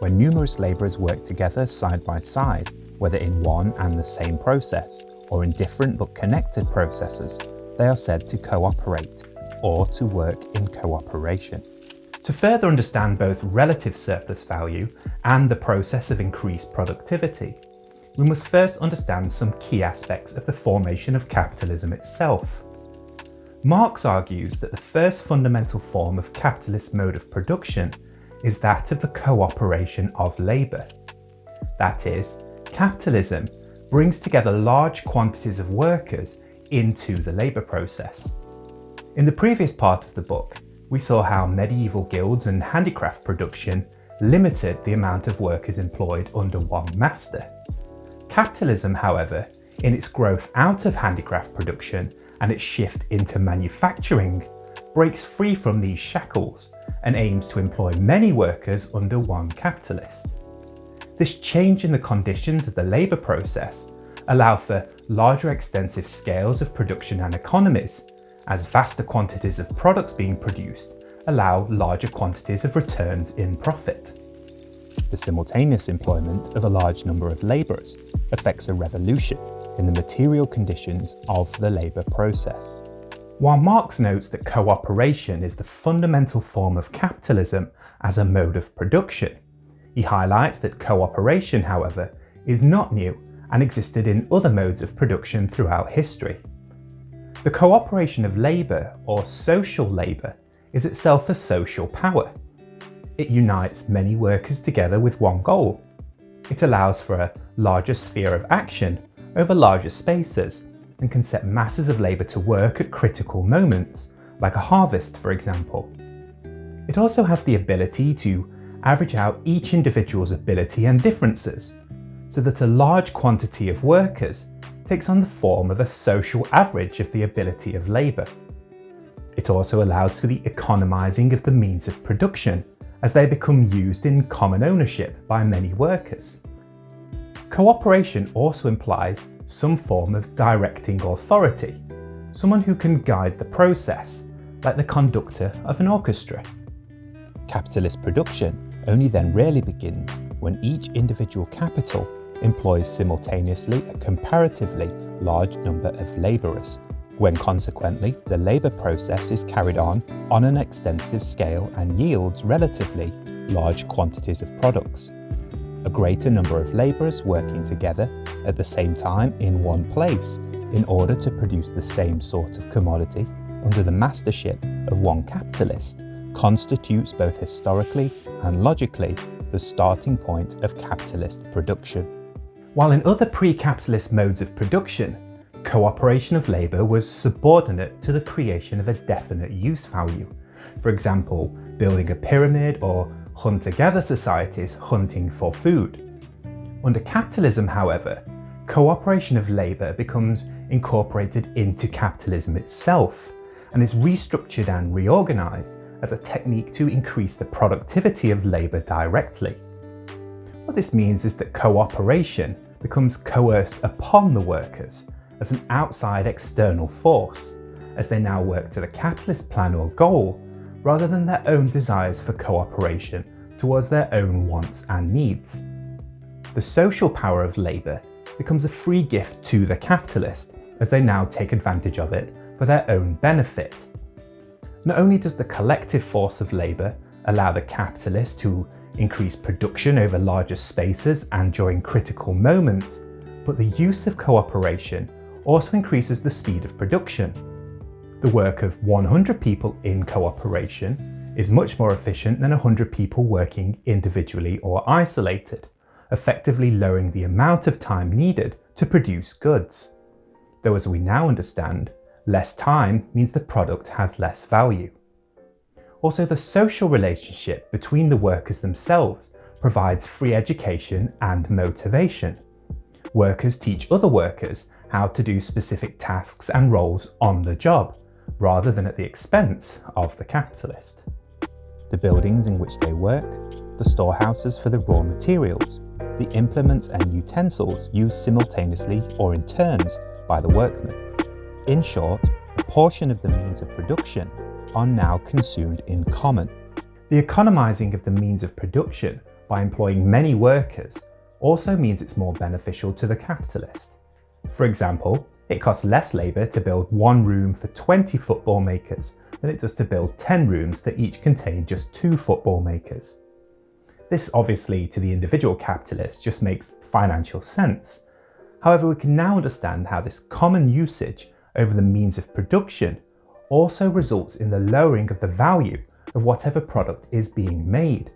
When numerous labourers work together side by side, whether in one and the same process, or in different but connected processes, they are said to cooperate, or to work in cooperation. To further understand both relative surplus value and the process of increased productivity, we must first understand some key aspects of the formation of capitalism itself. Marx argues that the first fundamental form of capitalist mode of production is that of the cooperation of labour. That is, capitalism brings together large quantities of workers into the labour process. In the previous part of the book, we saw how medieval guilds and handicraft production limited the amount of workers employed under one master. Capitalism, however, in its growth out of handicraft production and its shift into manufacturing, breaks free from these shackles and aims to employ many workers under one capitalist. This change in the conditions of the labour process allow for larger extensive scales of production and economies, as vaster quantities of products being produced allow larger quantities of returns in profit. The simultaneous employment of a large number of labourers affects a revolution in the material conditions of the labour process. While Marx notes that cooperation is the fundamental form of capitalism as a mode of production, he highlights that cooperation, however, is not new and existed in other modes of production throughout history. The cooperation of labour, or social labour, is itself a social power. It unites many workers together with one goal, it allows for a larger sphere of action over larger spaces and can set masses of labour to work at critical moments, like a harvest for example. It also has the ability to average out each individual's ability and differences, so that a large quantity of workers takes on the form of a social average of the ability of labour. It also allows for the economising of the means of production as they become used in common ownership by many workers. Cooperation also implies some form of directing authority, someone who can guide the process, like the conductor of an orchestra. Capitalist production only then really begins when each individual capital employs simultaneously a comparatively large number of labourers when consequently the labour process is carried on on an extensive scale and yields relatively large quantities of products. A greater number of labourers working together at the same time in one place in order to produce the same sort of commodity under the mastership of one capitalist constitutes both historically and logically the starting point of capitalist production. While in other pre-capitalist modes of production, cooperation of labour was subordinate to the creation of a definite use value. For example, building a pyramid or hunter-gatherer societies hunting for food. Under capitalism, however, cooperation of labour becomes incorporated into capitalism itself and is restructured and reorganised as a technique to increase the productivity of labour directly. What this means is that cooperation becomes coerced upon the workers as an outside external force, as they now work to the capitalist plan or goal, rather than their own desires for cooperation towards their own wants and needs. The social power of labour becomes a free gift to the capitalist, as they now take advantage of it for their own benefit. Not only does the collective force of labour allow the capitalist to increase production over larger spaces and during critical moments, but the use of cooperation also increases the speed of production. The work of 100 people in cooperation is much more efficient than 100 people working individually or isolated, effectively lowering the amount of time needed to produce goods. Though as we now understand, less time means the product has less value. Also, the social relationship between the workers themselves provides free education and motivation. Workers teach other workers how to do specific tasks and roles on the job, rather than at the expense of the capitalist. The buildings in which they work, the storehouses for the raw materials, the implements and utensils used simultaneously or in turns by the workmen. In short, a portion of the means of production are now consumed in common. The economising of the means of production by employing many workers also means it's more beneficial to the capitalist. For example, it costs less labour to build one room for 20 football makers than it does to build 10 rooms that each contain just two football makers. This obviously to the individual capitalist just makes financial sense. However, we can now understand how this common usage over the means of production also results in the lowering of the value of whatever product is being made.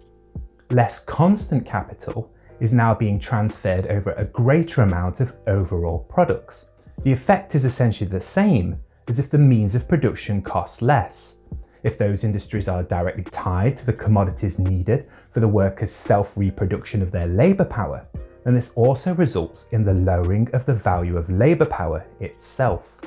Less constant capital is now being transferred over a greater amount of overall products. The effect is essentially the same as if the means of production costs less. If those industries are directly tied to the commodities needed for the workers' self-reproduction of their labour power, then this also results in the lowering of the value of labour power itself.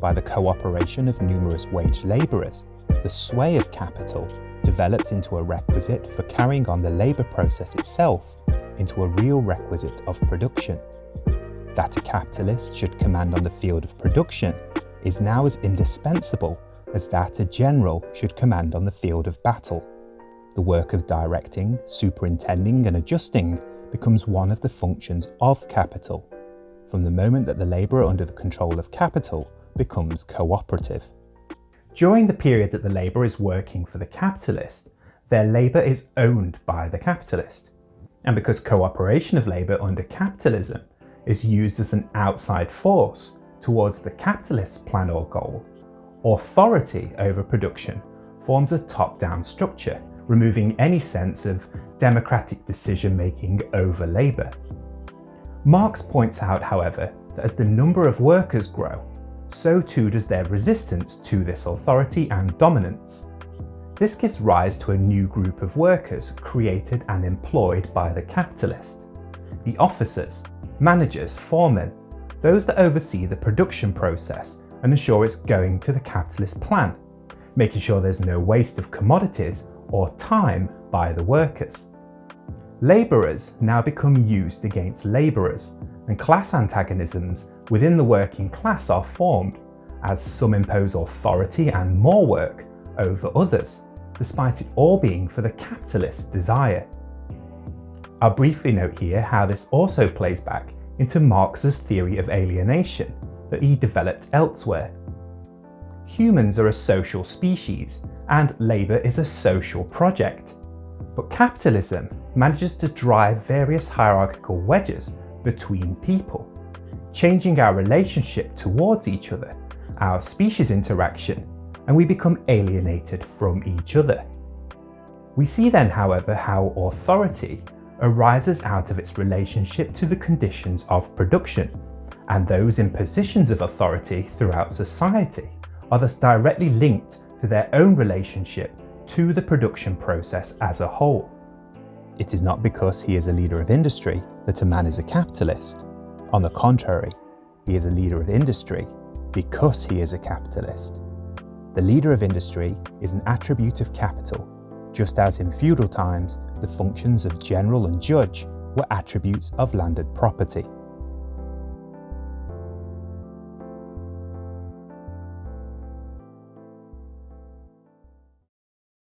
By the cooperation of numerous wage labourers, the sway of capital develops into a requisite for carrying on the labour process itself into a real requisite of production. That a capitalist should command on the field of production is now as indispensable as that a general should command on the field of battle. The work of directing, superintending and adjusting becomes one of the functions of capital, from the moment that the labourer under the control of capital becomes cooperative. During the period that the labourer is working for the capitalist, their labour is owned by the capitalist. And because cooperation of labour under capitalism is used as an outside force towards the capitalist plan or goal, authority over production forms a top-down structure, removing any sense of democratic decision-making over labour. Marx points out, however, that as the number of workers grow, so too does their resistance to this authority and dominance. This gives rise to a new group of workers created and employed by the capitalist. The officers, managers, foremen, those that oversee the production process and ensure it's going to the capitalist plan, making sure there's no waste of commodities or time by the workers. Labourers now become used against labourers, and class antagonisms within the working class are formed, as some impose authority and more work over others, despite it all being for the capitalist desire. I'll briefly note here how this also plays back into Marx's theory of alienation that he developed elsewhere. Humans are a social species and labour is a social project. But capitalism manages to drive various hierarchical wedges between people, changing our relationship towards each other, our species interaction, and we become alienated from each other. We see then, however, how authority arises out of its relationship to the conditions of production, and those in positions of authority throughout society are thus directly linked to their own relationship to the production process as a whole. It is not because he is a leader of industry that a man is a capitalist. On the contrary, he is a leader of industry because he is a capitalist. The leader of industry is an attribute of capital, just as in feudal times the functions of general and judge were attributes of landed property.